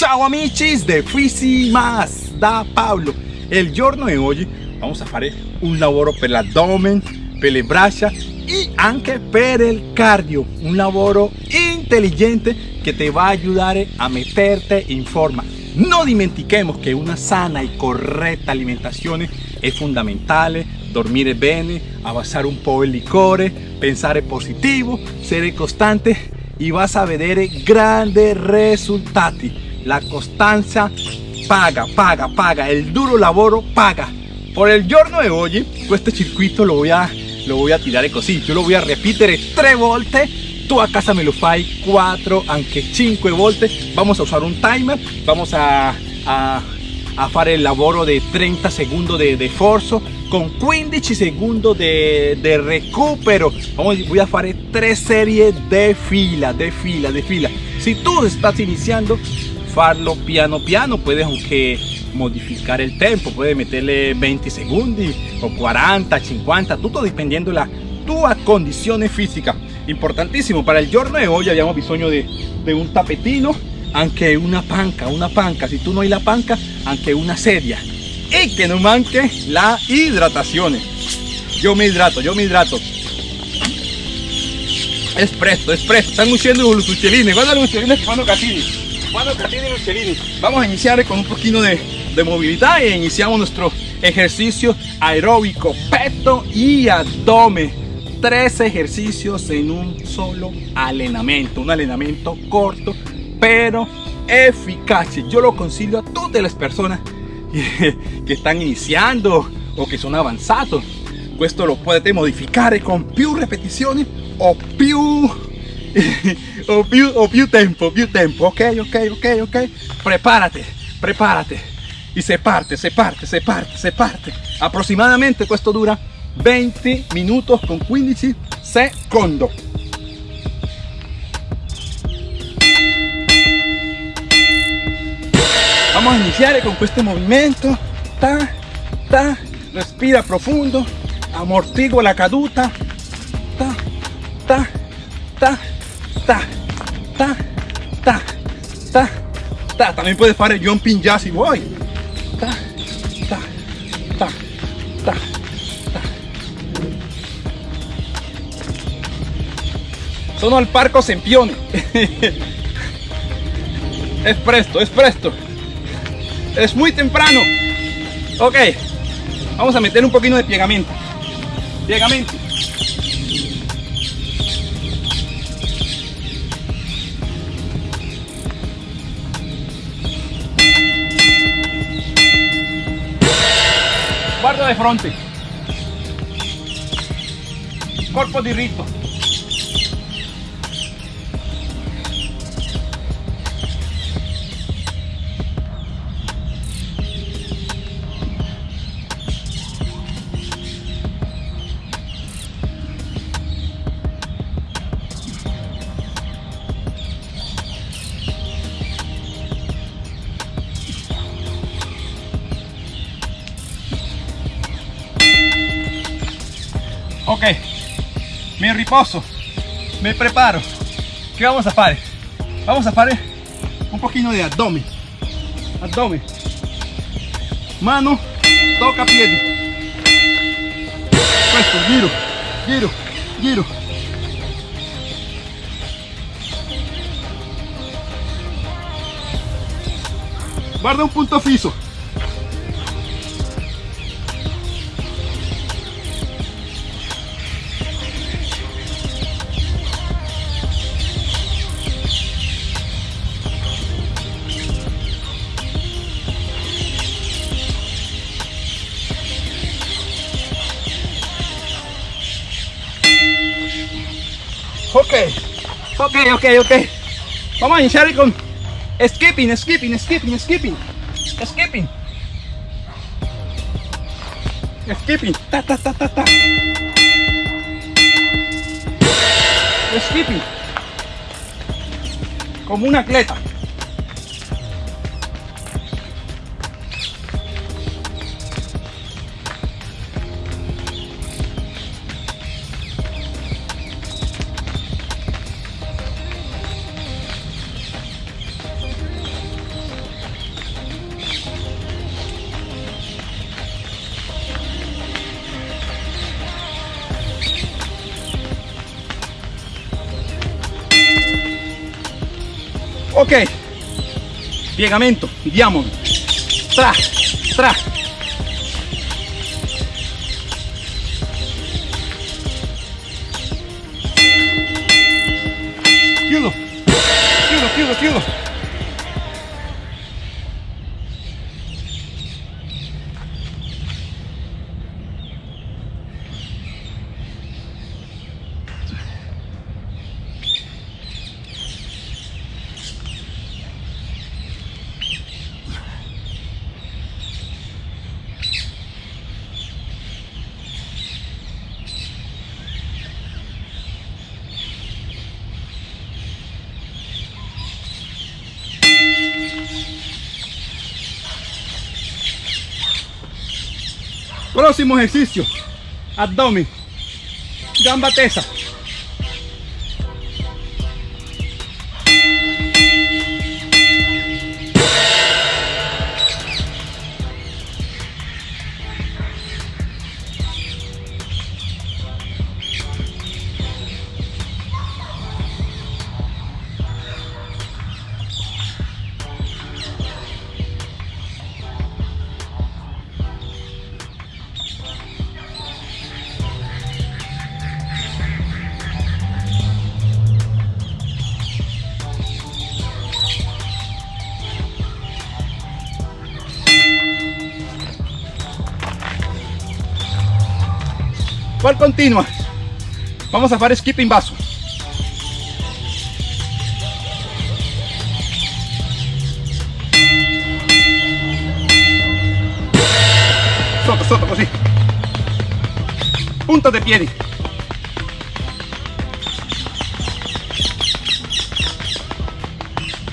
Ciao amici de Fisi Más da Pablo. El giorno de hoy vamos a hacer un lavoro per l'addome, per le braccia y anche per el cardio. Un lavoro inteligente que te va a ayudar a meterte en forma. No dimentiquemos que una sana y correcta alimentación es fundamental. Dormir bene, avanzar un poco el licor, pensar positivo, ser constante y vas a ver grandes resultados. La constancia paga, paga, paga. El duro laboro paga. Por el giorno de hoy, este circuito lo voy a, lo voy a. Yo lo voy a repetir tres volte. Tú a casa me lo fai 4, anche 5 volte. Vamos a usar un timer. Vamos a, a, a fare el lavoro de 30 segundos de, de forzo con 15 segundos de, de recupero. Vamos, voy a hacer tres series de fila, de fila, de fila. Si tú estás iniciando, farlo piano piano, puedes aunque modificar el tiempo, puedes meterle 20 segundos o 40, 50, todo dependiendo la tua condición física. Importantísimo, para el giorno de hoy habíamos bisogno de, de un tapetino, aunque una panca, una panca, si tú no hay la panca, aunque una sedia. Y que no manque la hidratación. Yo me hidrato, yo me hidrato. Es presto, es presto. Están luciendo los uccellini. Guarda los uccellini que fanno catini. Vamos a iniciar con un poquito de, de movilidad e iniciamos nuestro ejercicio aeróbico, peto y abdomen. Tres ejercicios en un solo entrenamiento. Un entrenamiento corto, pero eficaz. Yo lo consiglio a todas las personas che stanno iniziando o che sono avanzato questo lo potete modificare con più ripetizioni o più o più o più tempo più tempo. Ok ok ok ok. Prepárate prepárate. Y se parte se parte se parte se parte. Aproximadamente questo dura 20 minutos con 15 secondi vamos a iniciar con este movimiento. Ta ta. Respira profundo. Amortigua la caduta. Ta ta ta ta ta ta también puedes hacer jumping jazz ta ta ta sono al parco Sempione es presto es presto. Es muy temprano. Ok vamos a meter un poquito de piegamento. Piegamento guarda de frente corpo diritto me me preparo. ¿qué vamos a hacer? vamos a hacer un poquito de abdomen. Abdomen. Mano toca piedi questo giro giro giro. Guarda un punto fisso ok, ok. Vamos a iniciar con skipping, skipping, skipping, skipping, skipping. Skipping, ta, ta, ta, ta, ta. Skipping. Como un atleta. Ok. Piegamento diamond tra tra. Chiudo chiudo chiudo chiudo Próximo ejercicio, abdomen, gamba tesa. ¿Cuál continua? Vamos a hacer skipping vaso. Sotto, sotto, così. Punta de piedi.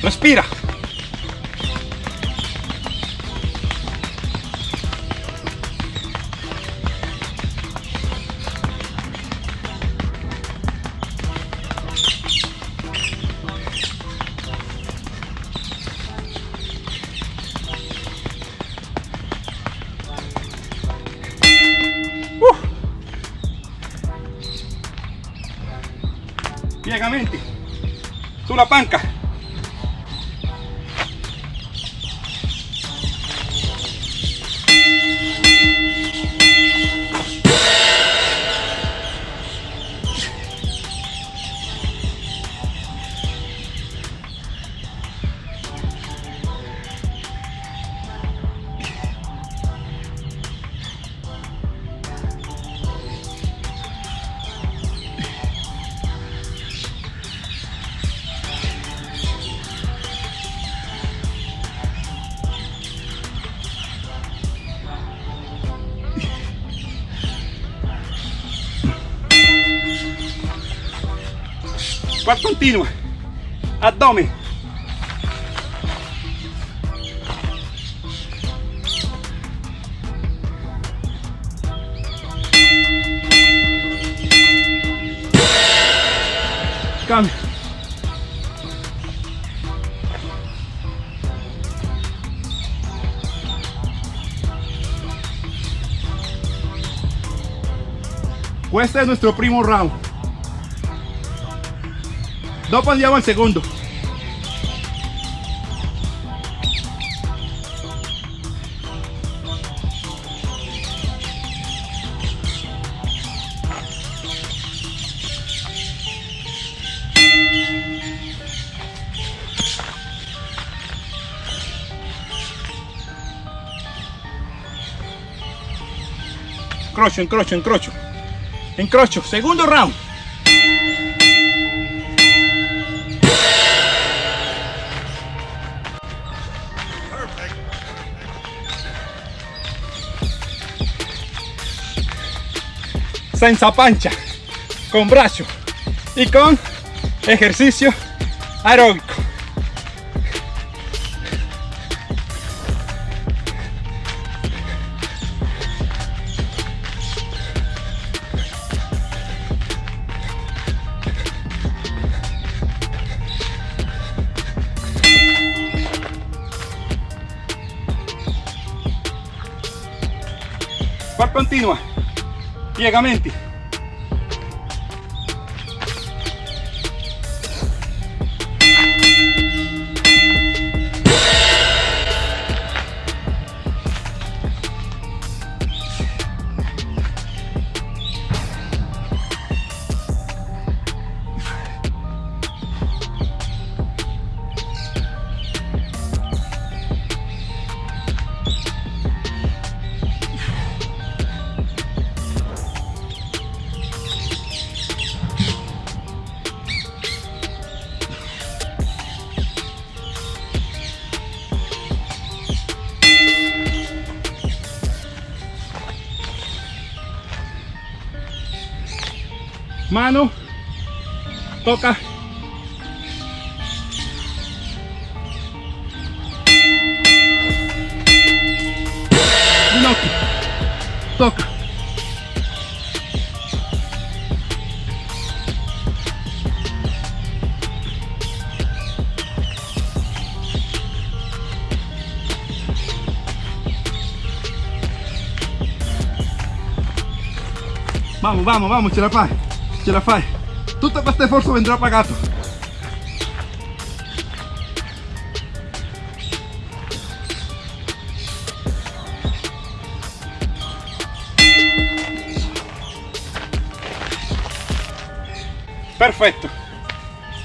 Respira. Piegamenti sulla panca. Cual continua. Abdomen. Cambio. Este es nuestro primo round. Dopo andiamo al secondo. Incrocio, incrocio, incrocio. Incrocio, segundo round. Senza pancha, con brazo y con ejercicio aeróbico. ¿Cuál continua? Piegamenti mano, toca. Ginocchio, toca. Vamos, vamos, vamos, fai, ce la fai. Tutto questo sforzo vendrà pagato. Perfetto.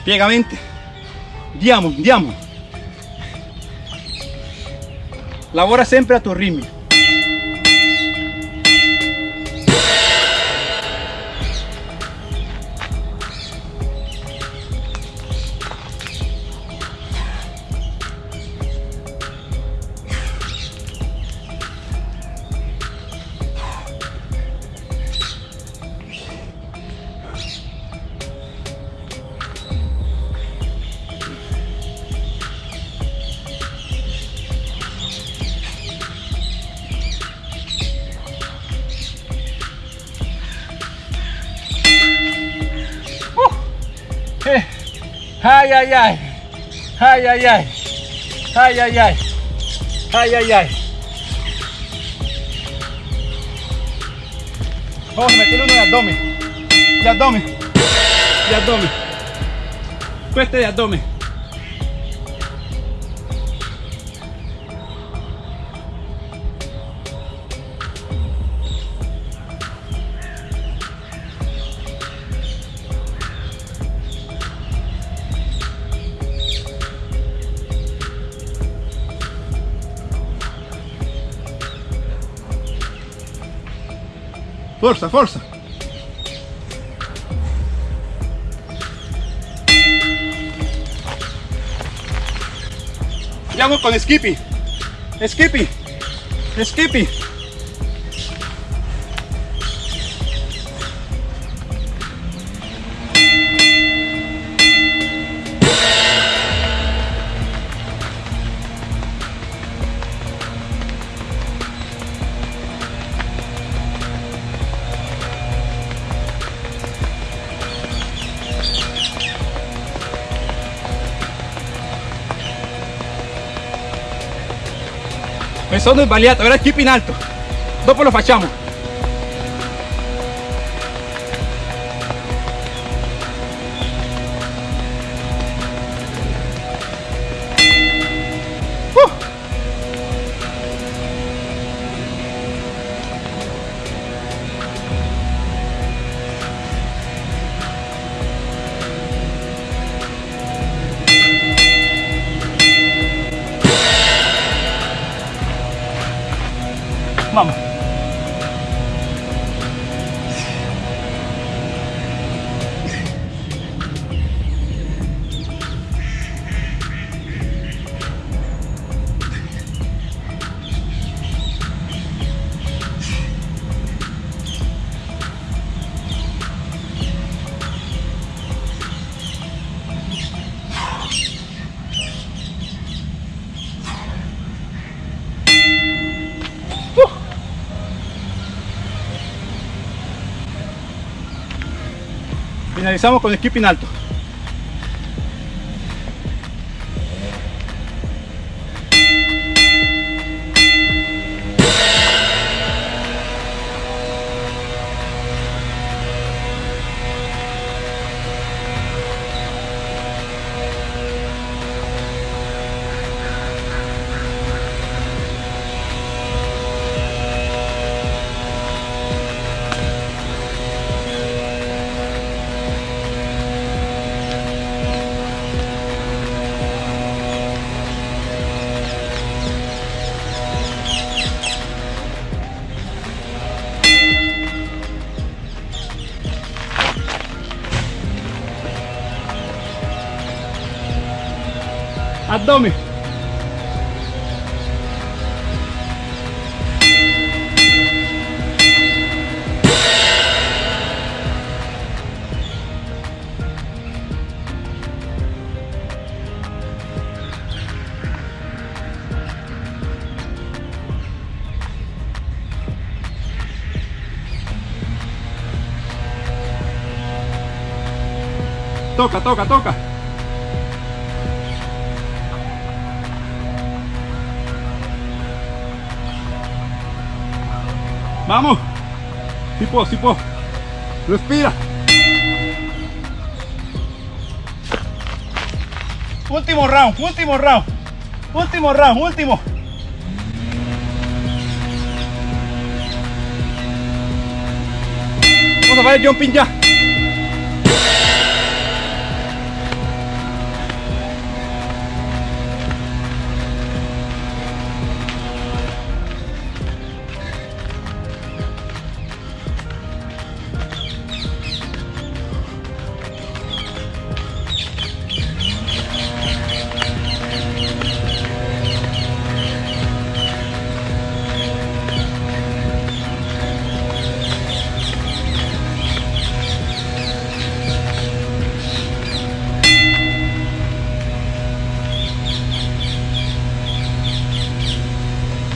Piegamenti. Diamo, diamo. Lavora sempre a tuo ritmo. Ay, ay, ay. Ay, ay, ay. Ay, ay, ay. Ay, ay, ay. Vamos a meter uno de abdomen. De abdomen. De abdomen. Este de abdomen. Forza, forza. Andiamo con Skippy. Skippy. Skippy. Sono sbagliato, era in alto. Dopo lo facciamo. Finalizamos con el skipping alto. Toca, toca, toca. Vamos. Si puedo. Respira. Último round, último round. Último round, último. Vamos a ver jumping ya.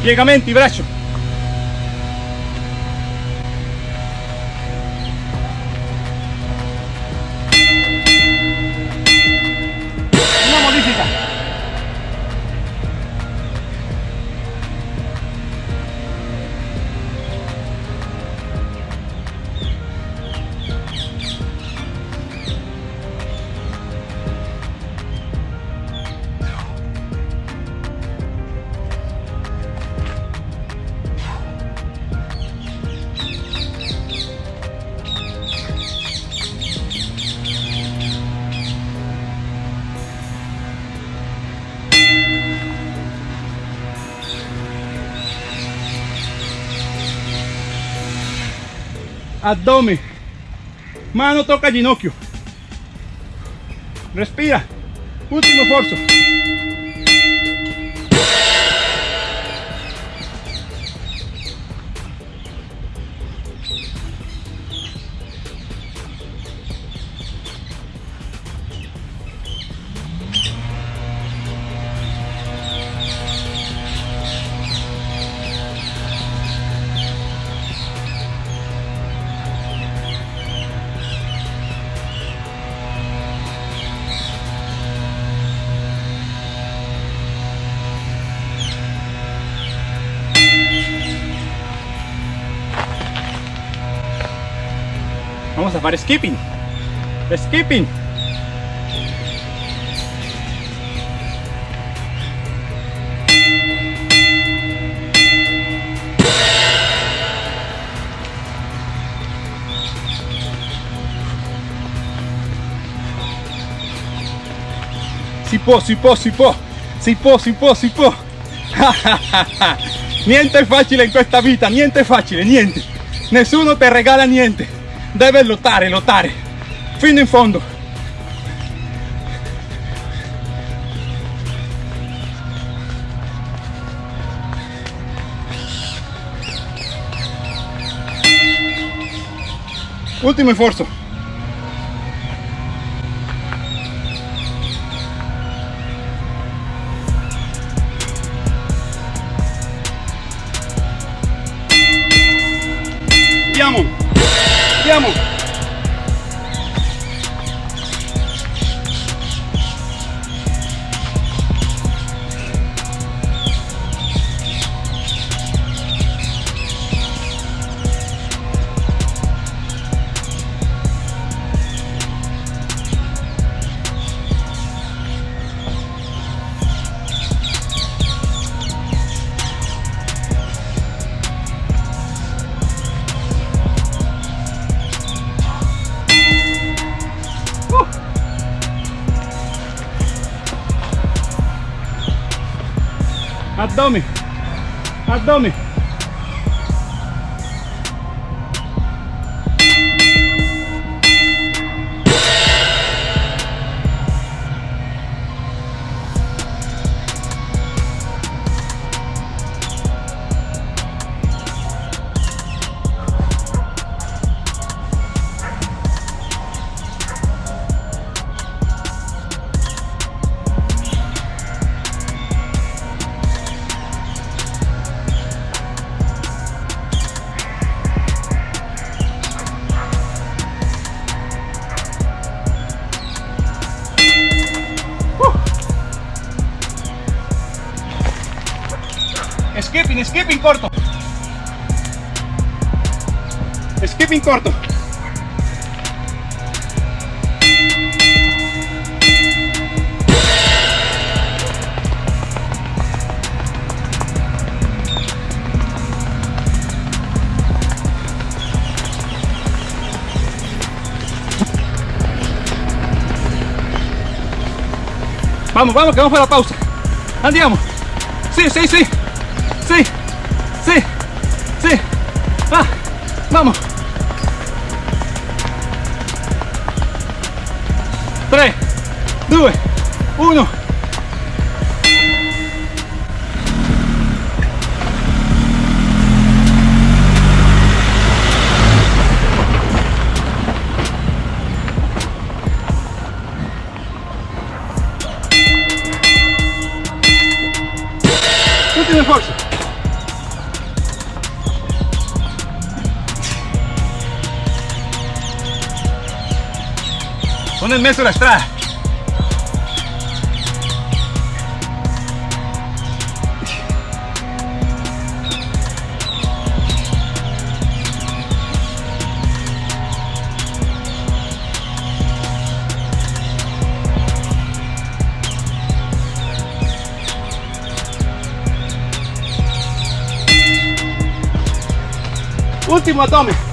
Piegamenti, braccio. Abdomen. Mano toca ginocchio. Respira. Último esfuerzo. Vamos a hacer skipping. Skipping. Si può, si può, si può, si può, si può, si può. niente è facile in questa vita, niente è facile, niente. Nessuno ti regala niente. Devi lottare, lottare. Fino in fondo. Ultimo sforzo. Abdomen. skipping, skipping corto. Skipping corto. Vamos, vamos, que vamos para la pausa. Andiamo. Sí, sí, sí. Sí. Sí. Sí. Va. Vamos. 3, 2, 1. Sono in mezzo alla strada. Ultimo abdomen.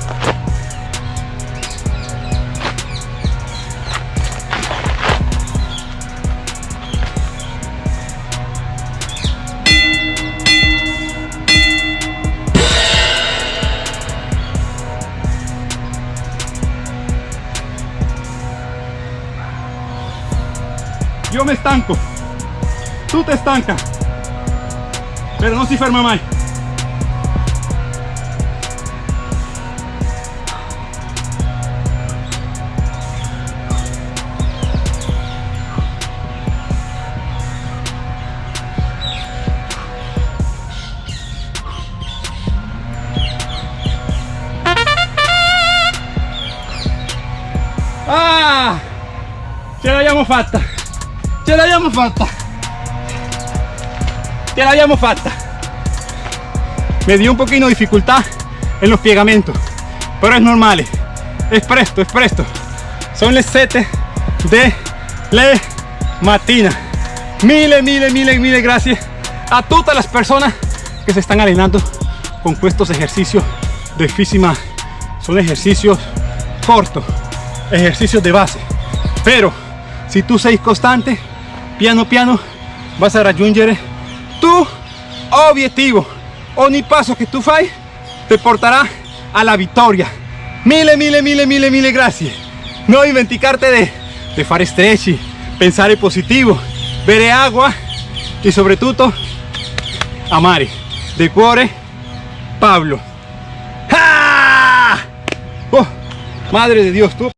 Yo me estanco, tú te estancas, pero no si ferma. Ah, ce l'abbiamo fatta, l'abbiamo fatta, ce l'abbiamo fatta. Me dio un poquito de dificultad en los piegamentos, pero es normal, es presto, es presto. Son las 7 de la matina. Mille, mille, mille, mille gracias a todas las personas que se están arenando con estos ejercicios de físima. Son ejercicios cortos, ejercicios de base. Pero si tú seis constante, piano piano, vas a raggiungere tu objetivo. Ogni paso que tú fai te portará a la victoria. Mille, mille, mille, mille, mille gracias. No dimenticarte de, de fare stretch, pensare positivo, bere y sobre todo amare. De cuore, Pablo. ¡Ah! Oh, madre de Dios, tú.